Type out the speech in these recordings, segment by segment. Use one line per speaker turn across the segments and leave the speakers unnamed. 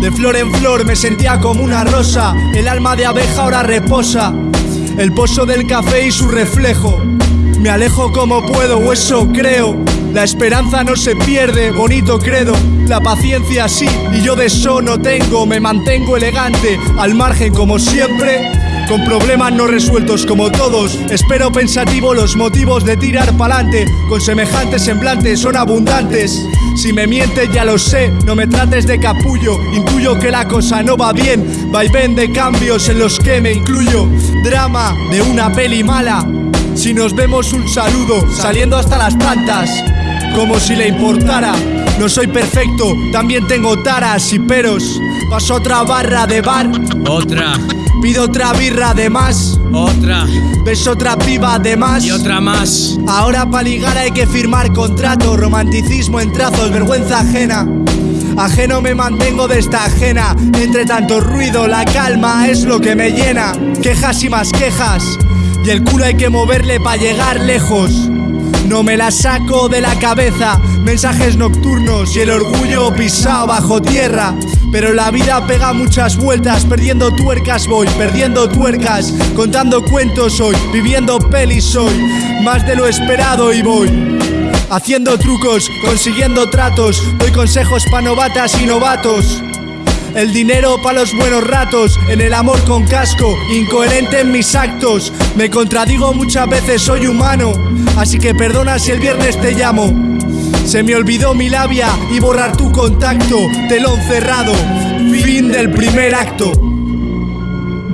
De flor en flor me sentía como una rosa, el alma de abeja ahora reposa. El pozo del café y su reflejo. Me alejo como puedo, eso creo. La esperanza no se pierde, bonito credo. La paciencia sí, y yo de eso no tengo. Me mantengo elegante, al margen como siempre. Con problemas no resueltos como todos, espero pensativo los motivos de tirar pa'lante. Con semejantes semblantes son abundantes. Si me mientes ya lo sé, no me trates de capullo. Intuyo que la cosa no va bien. Vaivén de cambios en los que me incluyo. Drama de una peli mala. Si nos vemos un saludo, saliendo hasta las tantas. Como si le importara. No soy perfecto, también tengo taras y peros. Paso otra barra de bar.
Otra,
Pido otra birra de más.
otra
Ves otra piba de más.
y otra más.
Ahora para ligar hay que firmar contrato, romanticismo en trazos, vergüenza ajena. Ajeno me mantengo de esta ajena. Entre tanto ruido, la calma es lo que me llena. Quejas y más quejas. Y el culo hay que moverle para llegar lejos. No me la saco de la cabeza. Mensajes nocturnos y el orgullo pisado bajo tierra. Pero la vida pega muchas vueltas, perdiendo tuercas voy, perdiendo tuercas, contando cuentos hoy, viviendo pelis hoy, más de lo esperado y voy. Haciendo trucos, consiguiendo tratos, doy consejos pa' novatas y novatos. El dinero pa' los buenos ratos, en el amor con casco, incoherente en mis actos. Me contradigo muchas veces, soy humano, así que perdona si el viernes te llamo. Se me olvidó mi labia y borrar tu contacto, telón cerrado, fin del primer acto.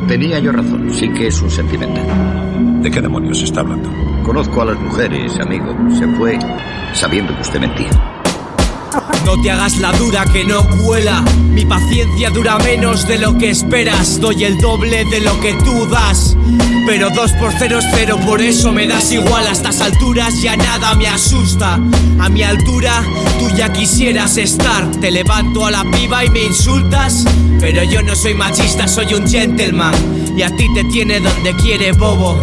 Tenía yo razón, sí que es un sentimental.
¿De qué demonios está hablando?
Conozco a las mujeres, amigo. Se fue sabiendo que usted mentía.
No te hagas la dura que no cuela. Mi paciencia dura menos de lo que esperas. Doy el doble de lo que tú das. Pero dos por cero es cero, por eso me das igual. A estas alturas ya nada me asusta. A mi altura tú ya quisieras estar. Te levanto a la piba y me insultas. Pero yo no soy machista, soy un gentleman. Y a ti te tiene donde quiere, bobo.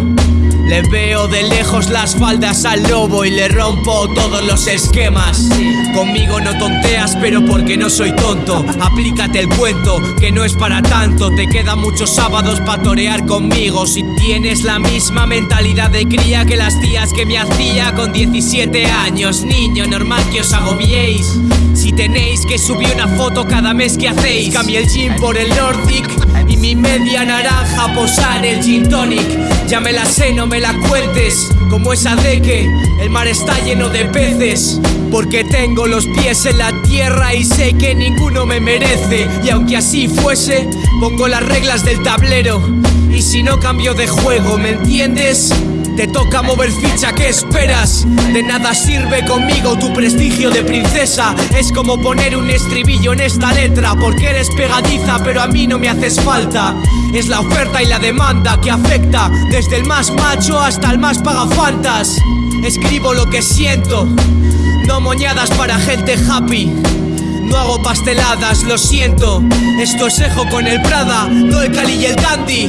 Le veo de lejos las faldas al lobo y le rompo todos los esquemas. Conmigo no tonteas, pero porque no soy tonto. Aplícate el cuento, que no es para tanto. Te quedan muchos sábados para torear conmigo. Si tienes la misma mentalidad de cría que las tías que me hacía con 17 años. Niño, normal que os agobiéis. Si tenéis que subir una foto cada mes que hacéis, cambié el gym por el Nordic y mi media naranja posar el gin tonic. Ya me la sé, no me la cuentes. Como esa de que el mar está lleno de peces. Porque tengo los pies en la tierra y sé que ninguno me merece. Y aunque así fuese, pongo las reglas del tablero. Y si no cambio de juego, ¿me entiendes? Te toca mover ficha, ¿qué esperas? De nada sirve conmigo tu prestigio de princesa. Es como poner un estribillo en esta letra, porque eres pegadiza, pero a mí no me haces falta. Es la oferta y la demanda que afecta, desde el más macho hasta el más pagafantas. Escribo lo que siento, no moñadas para gente happy. No hago pasteladas, lo siento. Esto es Ejo con el Prada, no el Cali y el Dandy.